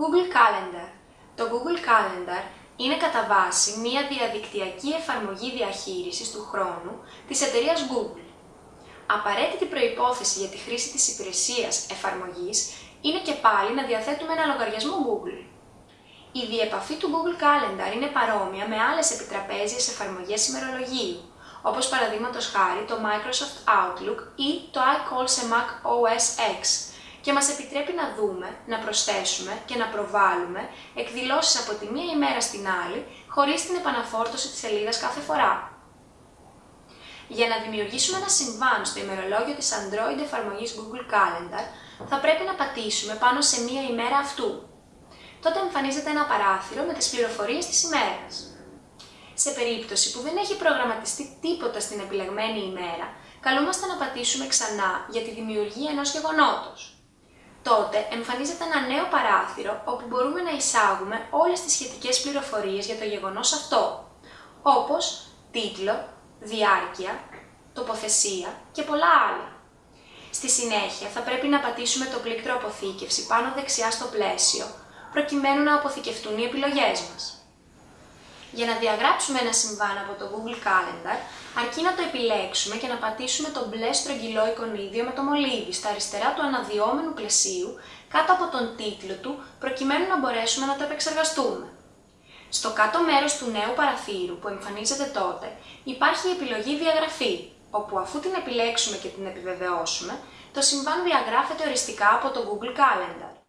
Google Calendar. Το Google Calendar είναι κατά βάση μία διαδικτυακή εφαρμογή διαχείρισης του χρόνου της εταιρείας Google. Απαραίτητη προϋπόθεση για τη χρήση της υπηρεσίας εφαρμογής είναι και πάλι να διαθέτουμε ένα λογαριασμό Google. Η διεπαφή του Google Calendar είναι παρόμοια με άλλες επιτραπέζιες εφαρμογές ημερολογίου, όπως παραδείγματος χάρη το Microsoft Outlook ή το iCall σε Mac OS X, και μας επιτρέπει να δούμε, να προσθέσουμε και να προβάλλουμε εκδηλώσεις από τη μία ημέρα στην άλλη, χωρίς την επαναφόρτωση της σελίδας κάθε φορά. Για να δημιουργήσουμε ένα συμβάν στο ημερολόγιο της Android εφαρμογής Google Calendar, θα πρέπει να πατήσουμε πάνω σε μία ημέρα αυτού. Τότε εμφανίζεται ένα παράθυρο με τις πληροφορίες της ημέρας. Σε περίπτωση που δεν έχει προγραμματιστεί τίποτα στην επιλεγμένη ημέρα, καλούμαστε να πατήσουμε ξανά για τη δημιουργία ενός γεγονότος τότε εμφανίζεται ένα νέο παράθυρο όπου μπορούμε να εισάγουμε όλες τις σχετικές πληροφορίες για το γεγονός αυτό, όπως τίτλο, διάρκεια, τοποθεσία και πολλά άλλα. Στη συνέχεια θα πρέπει να πατήσουμε το πλήκτρο αποθήκευση πάνω δεξιά στο πλαίσιο, προκειμένου να αποθηκευτούν οι επιλογές μας. Για να διαγράψουμε ένα συμβάν από το Google Calendar, αρκεί να το επιλέξουμε και να πατήσουμε το μπλε στρογγυλό εικονίδιο με το μολύβι στα αριστερά του αναδυόμενου πλαισίου κάτω από τον τίτλο του, προκειμένου να μπορέσουμε να το επεξεργαστούμε. Στο κάτω μέρος του νέου παραθύρου που εμφανίζεται τότε υπάρχει η επιλογή διαγραφή, όπου αφού την επιλέξουμε και την επιβεβαιώσουμε, το συμβάν διαγράφεται οριστικά από το Google Calendar.